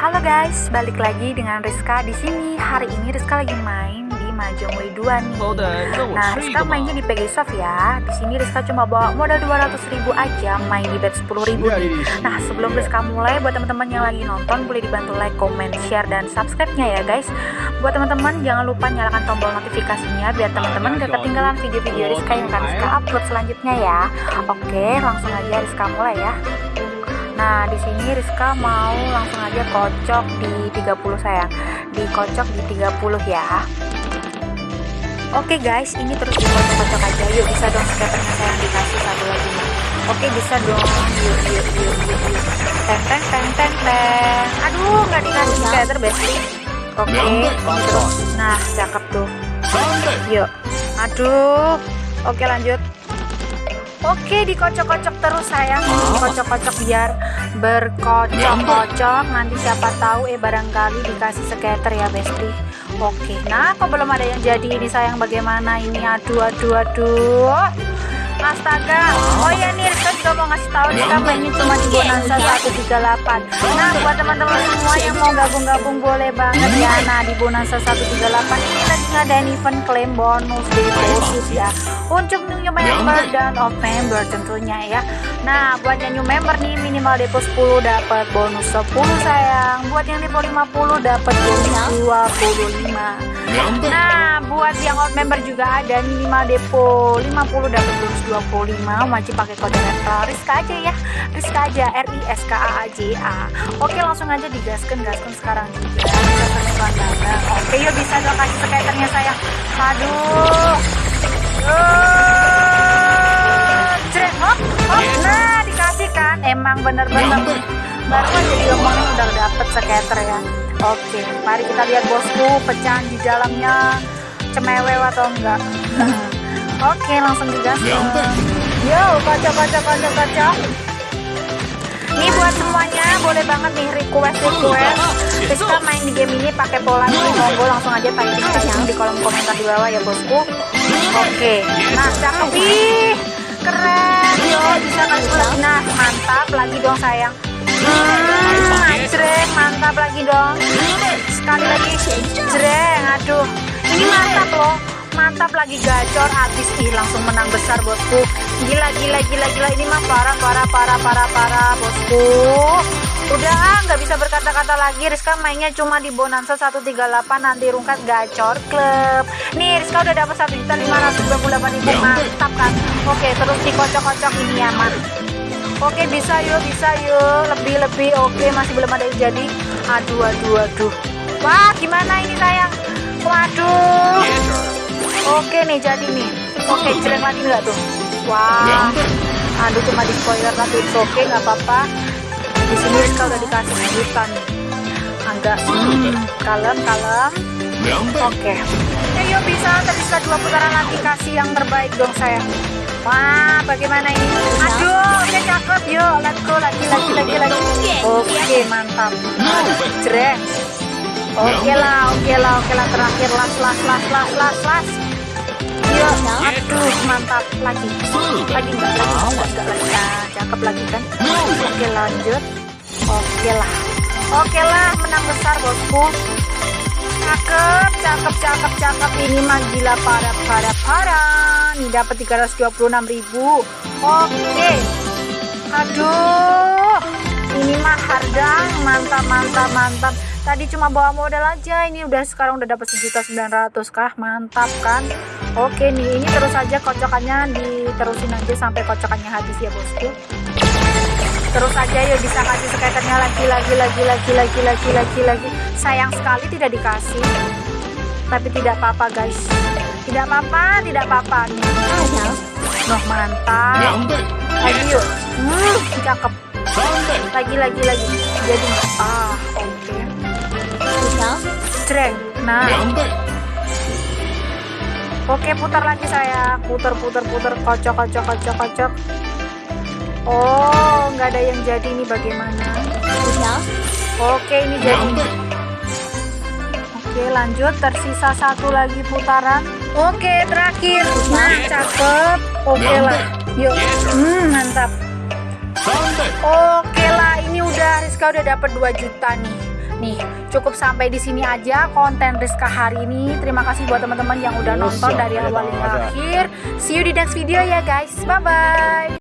Halo guys, balik lagi dengan Rizka di sini. Hari ini Rizka lagi main di Mahjong Wei 2 nih. Nah, Rizka mainnya di Pegasoft ya. Di sini Rizka cuma bawa modal 200 ribu aja, main di bet 10 ribu. Nah, sebelum Rizka mulai, buat teman-teman yang lagi nonton boleh dibantu like, comment, share, dan subscribe-nya ya guys. Buat teman-teman jangan lupa nyalakan tombol notifikasinya biar teman-teman gak ketinggalan video-video Rizka yang akan Rizka upload selanjutnya ya. Oke, langsung aja Rizka mulai ya. Nah, di sini Rizka mau langsung aja kocok di 30 sayang. Dikocok di 30 ya. Oke guys, ini terus dikocok-kocok aja. Yuk bisa dong skaternya sayang dikasih satu lagi nih. Oke bisa dong. Yuk yuk yuk yuk. yuk. Teng teng teng teng teng. Aduh nggak dikasih skater Bestie. Oke, ini terus. Nah cakep tuh. Yuk. Aduh. Oke lanjut. Oke dikocok-kocok terus sayang. Dikocok-kocok biar berkocok-kocok. Nanti siapa tahu eh barangkali dikasih skater ya Besti Oke nah kok belum ada yang jadi ini sayang? Bagaimana ini? Aduh aduh aduh. Astaga. Oh ya nih Juga mau ngasih tahu Rizka mainnya cuma di Bonanza 138 Nah buat teman-teman semua yang mau gabung-gabung boleh banget ya. Nah di Bonanza 138 ini lagi ngadain event klaim bonus deposit ya. Untuk new member dan off member tentunya ya. Nah buat yang new member nih minimal depo 10 dapat bonus 10 sayang. Buat yang depo 50 dapat bonus 25两倍，Nah, buat yang out member juga ada minimal depo 50 dapat bonus 25 wajib pakai kode referral. Rizka aja ya. Rizka aja R I S K A A J A. Oke langsung aja digaskan gaskan sekarang juga. Oke yuk bisa dong kasih skaternya sayang Aduh. Uh, jreng, hop, hop. Nah dikasih kan Emang bener-bener baru aja diomongin udah dapet skater ya Oke, mari kita lihat bosku pecahan di dalamnya cemewew atau enggak. Oke, langsung digas. Yo, kocok kocok kocok kocok. Ini buat semuanya boleh banget nih request request. Rizka main di game ini pakai pola ini monggo langsung aja typing sayang di kolom komentar di bawah ya bosku. Oke, nah cakep ih keren yo bisa kasih lagi nah mantap lagi dong sayang. Hmm, jreng mantap lagi dong. Sekali lagi jreng aduh. Ini mantap loh. Mantap lagi gacor habis. Ih langsung menang besar bosku. Gila gila gila gila. Ini mah parah parah parah parah parah bosku. Udah ah, nggak bisa berkata-kata lagi. Rizka mainnya cuma di Bonanza 138 nanti rungkat gacor klub. Nih Rizka udah dapat 1 juta 528 ribu. Mantap kan? Oke terus dikocok-kocok ini ya man Oke bisa yuk bisa yuk. Lebih lebih. Oke masih belum ada yang jadi. Aduh aduh aduh. Wah gimana ini sayang? Waduh. Oke nih jadi nih. Oke jelek lagi nggak tuh? Wah. aduh cuma di spoiler tapi oke nggak apa-apa. Di sini Rizka udah dikasih nih. Agak hmm, kalem kalem. Oke. Ya, yuk bisa. Tersisa dua putaran lagi. Kasih yang terbaik dong sayang. Wah, bagaimana ini? Aduh, oke cakep yuk. Let's go lagi lagi lagi lagi. Oke, mantap. Jreng. Oke lah, oke lah, oke lah terakhir las las las las las las. Yuk, aduh mantap lagi. Lagi enggak lagi enggak lagi. Nah, cakep lagi kan? Oke lanjut. Oke lah. Oke lah, menang besar bosku. Cakep, cakep, cakep, cakep. Ini mah gila parah, parah, parah. Nih dapat 326 ribu. Oke. Aduh. Ini mah harga mantap, mantap, mantap. Tadi cuma bawa modal aja. Ini udah sekarang udah dapat sejuta sembilan ratus kah? Mantap kan? Oke nih, ini terus aja kocokannya diterusin aja sampai kocokannya habis ya bosku terus aja ya bisa kasih skaternya lagi lagi lagi lagi lagi lagi lagi lagi. Sayang sekali tidak dikasih. Tapi tidak apa-apa guys. Tidak apa-apa tidak apa-apa. Noh mantap. Ya lagi yuk. Hmm, cakep. Lagi lagi lagi. Jadi ah oke. Okay. Jreng. nah. Ya oke putar lagi saya putar putar putar. Kocok kocok kocok kocok. Oh nggak ada yang jadi ini bagaimana? Iya. Oke, ini jadi. Oke, lanjut. Tersisa satu lagi putaran. Oke, terakhir. Nah, cakep. Oke lah. Yuk, hmm, mantap. Oke lah, ini udah Rizka udah dapat 2 juta nih. Nih, cukup sampai di sini aja konten Rizka hari ini. Terima kasih buat teman-teman yang udah nonton dari awal hingga akhir. See you di next video ya guys. Bye bye.